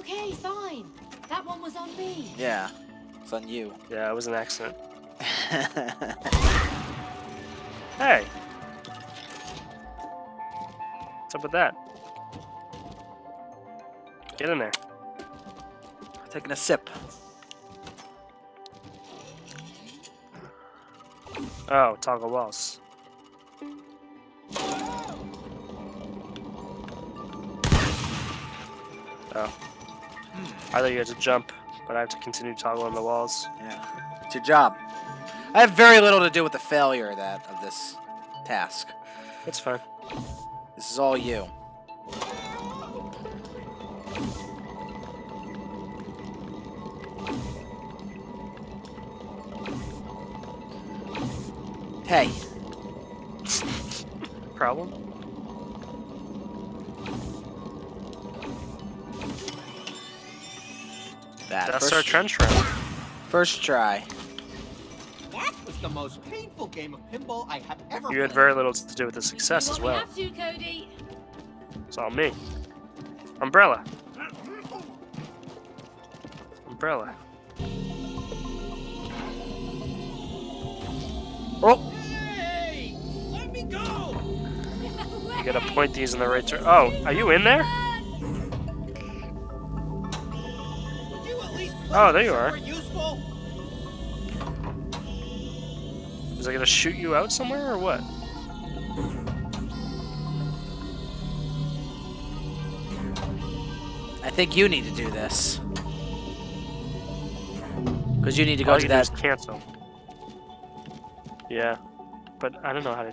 Okay, fine. That one was on me. Yeah, it's on you. Yeah, it was an accident. Hey! What's up with that? Get in there. Taking a sip. Oh, toggle walls. Oh. I thought you had to jump, but I have to continue toggling the walls. Yeah, it's your job. I have very little to do with the failure of that of this task. That's fine. This is all you. Hey, Problem? That That's first, our trench run. first try. That was the most painful game of pinball I have ever You had very little to do with the success as what we well. have to, Cody. It's all me. Umbrella. Umbrella. Oh, Hey! Let me go! You gotta point these in the right direction. Oh, are you in there? Oh, there you are. Is it gonna shoot you out somewhere or what? I think you need to do this. Because you need to go All to you do that. is cancel. Yeah, but I don't know how to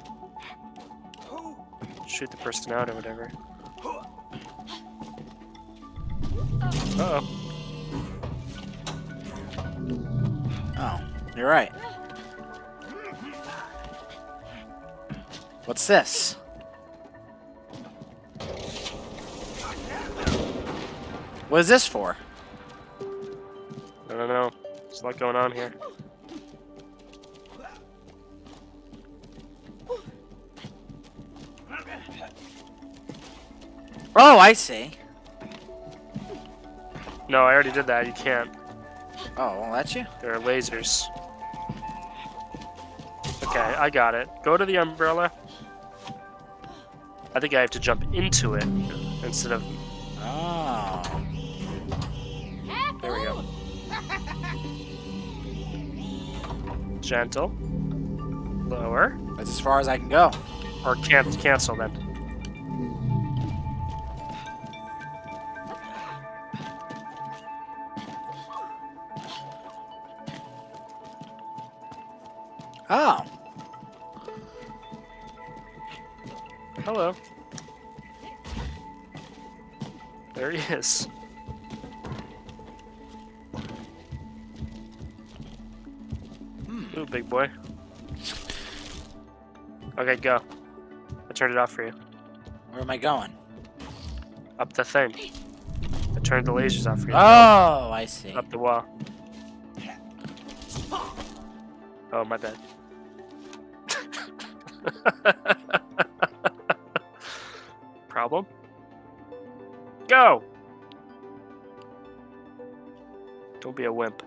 shoot the person out or whatever. Uh oh. You're right. What's this? What is this for? I don't know. There's a lot going on here. Oh, I see. No, I already did that. You can't. Oh, well, that's you. There are lasers. Okay, I got it. Go to the umbrella. I think I have to jump into it instead of. Oh. There we go. Gentle. Lower. That's as far as I can go. Or can't cancel then. Oh. Hello. There he is. Hmm. Ooh, big boy. Okay, go. I turned it off for you. Where am I going? Up the thing. I turned the lasers off for you. Oh, I see. Up the wall. Oh, my bad. Problem? Go! Don't be a wimp.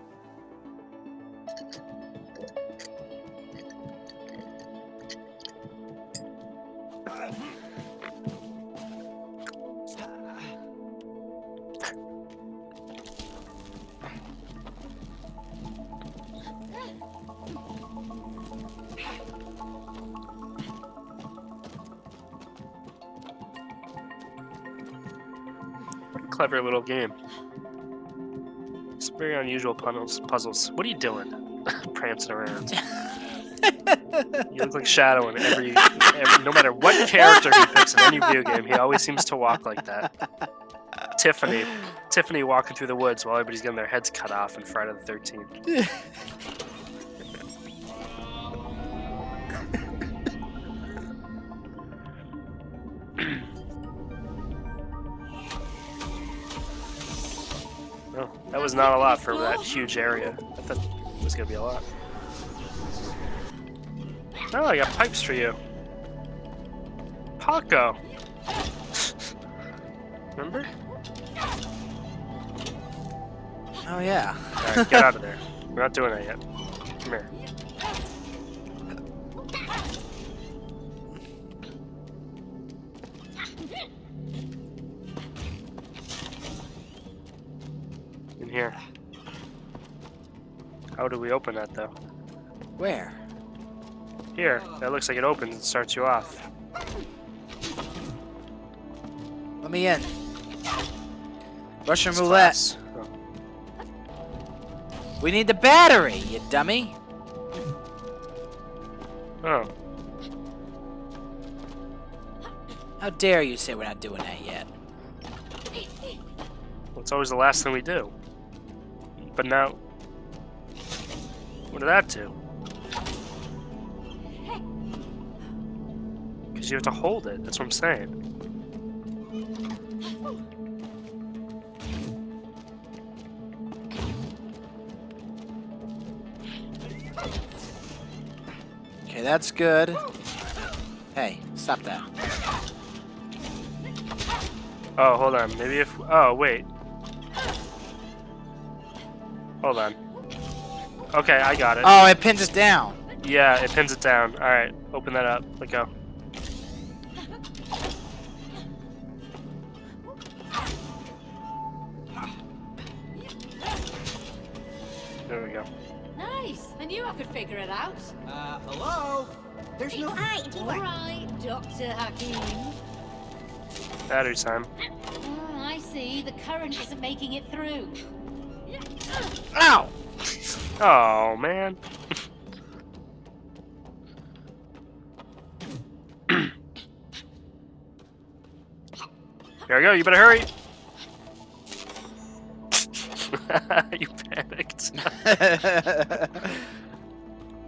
Clever little game. It's very unusual puzzles. Puzzles. What are you doing? Prancing around. you look like Shadow in every, every. No matter what character he picks in any video game, he always seems to walk like that. Tiffany. Tiffany walking through the woods while everybody's getting their heads cut off in Friday the 13th. that was not a lot for that huge area. I thought it was gonna be a lot. Oh, I got pipes for you. Paco. Remember? Oh yeah. Alright, get out of there. We're not doing that yet. Come here. Here. How do we open that though? Where? Here, that looks like it opens and starts you off. Let me in. Russian It's roulette. Oh. We need the battery, you dummy. Oh, How dare you say we're not doing that yet? well, it's always the last thing we do. But now, what did that do? Because you have to hold it. That's what I'm saying. Okay, that's good. Hey, stop that. Oh, hold on. Maybe if. Oh, wait. Hold on. Okay, I got it. Oh, it pins it down. Yeah, it pins it down. Alright, open that up. Let go. There we go. Nice. I knew I could figure it out. Uh, hello? There's no. Hi, All right, Dr. Hakim. Battery time. Oh, I see. The current isn't making it through. Ow! Oh, man. Here we go. You better hurry. you panicked.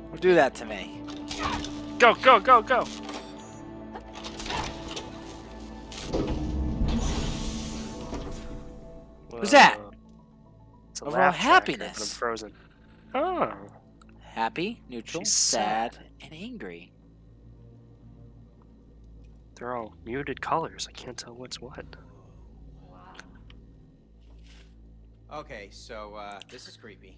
Don't do that to me. Go, go, go, go. Who's that? Whoa. It's a Overall laugh tracker, but I'm happiness. frozen. Oh. Happy, neutral, She's sad, sad. and angry. They're all muted colors. I can't tell what's what. Okay, so, uh, this is creepy.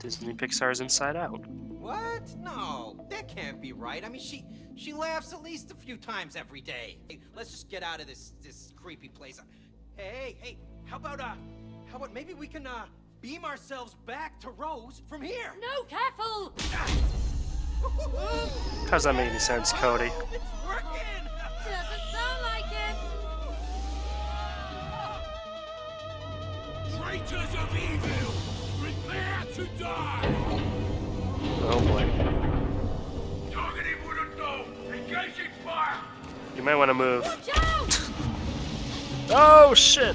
Disney Pixar's Inside Out. What? No, that can't be right. I mean, she she laughs at least a few times every day. Hey, let's just get out of this this creepy place. Hey, hey, how about uh, how about maybe we can uh beam ourselves back to Rose from here? No, careful! How's that make any sense, Cody? It's working. Doesn't sound like it. Traitors of evil, prepare to die! Oh boy. Targeting wooden dome, engaging fire! You might want to move. Watch out! Oh shit!